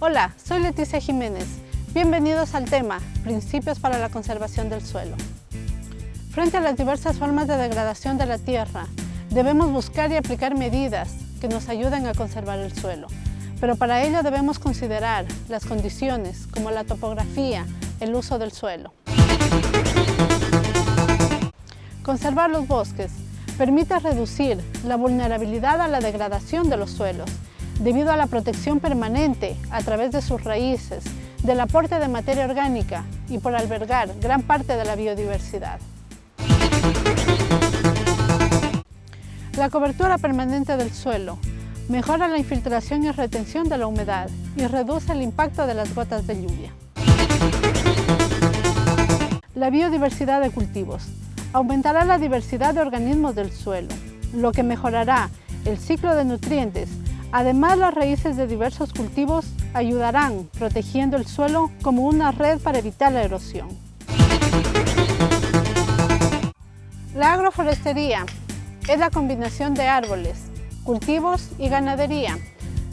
Hola, soy Leticia Jiménez. Bienvenidos al tema Principios para la conservación del suelo. Frente a las diversas formas de degradación de la tierra, debemos buscar y aplicar medidas que nos ayuden a conservar el suelo. Pero para ello debemos considerar las condiciones como la topografía, el uso del suelo. Conservar los bosques permite reducir la vulnerabilidad a la degradación de los suelos debido a la protección permanente a través de sus raíces, del aporte de materia orgánica y por albergar gran parte de la biodiversidad. La cobertura permanente del suelo mejora la infiltración y retención de la humedad y reduce el impacto de las gotas de lluvia. La biodiversidad de cultivos aumentará la diversidad de organismos del suelo, lo que mejorará el ciclo de nutrientes Además, las raíces de diversos cultivos ayudarán protegiendo el suelo como una red para evitar la erosión. La agroforestería es la combinación de árboles, cultivos y ganadería,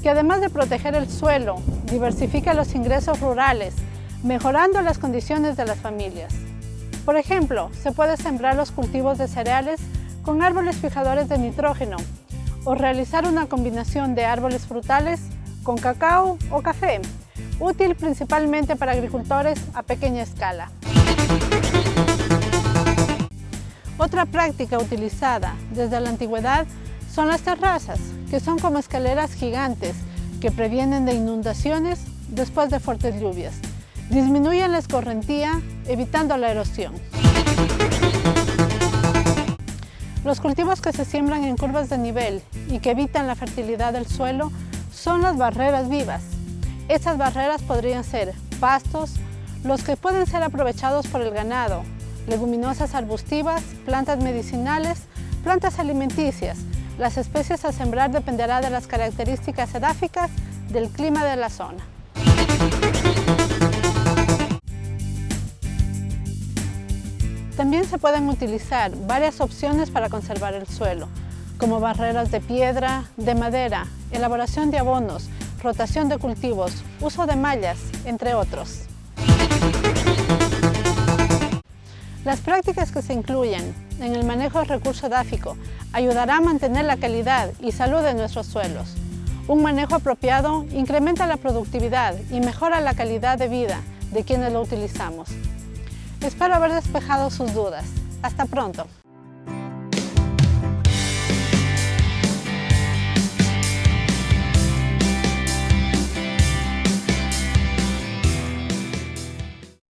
que además de proteger el suelo, diversifica los ingresos rurales, mejorando las condiciones de las familias. Por ejemplo, se puede sembrar los cultivos de cereales con árboles fijadores de nitrógeno o realizar una combinación de árboles frutales con cacao o café, útil principalmente para agricultores a pequeña escala. Otra práctica utilizada desde la antigüedad son las terrazas, que son como escaleras gigantes que previenen de inundaciones después de fuertes lluvias. Disminuyen la escorrentía, evitando la erosión. Los cultivos que se siembran en curvas de nivel y que evitan la fertilidad del suelo son las barreras vivas. Estas barreras podrían ser pastos, los que pueden ser aprovechados por el ganado, leguminosas arbustivas, plantas medicinales, plantas alimenticias. Las especies a sembrar dependerá de las características edáficas del clima de la zona. También se pueden utilizar varias opciones para conservar el suelo, como barreras de piedra, de madera, elaboración de abonos, rotación de cultivos, uso de mallas, entre otros. Las prácticas que se incluyen en el manejo del recurso edáfico ayudará a mantener la calidad y salud de nuestros suelos. Un manejo apropiado incrementa la productividad y mejora la calidad de vida de quienes lo utilizamos. Espero haber despejado sus dudas. Hasta pronto.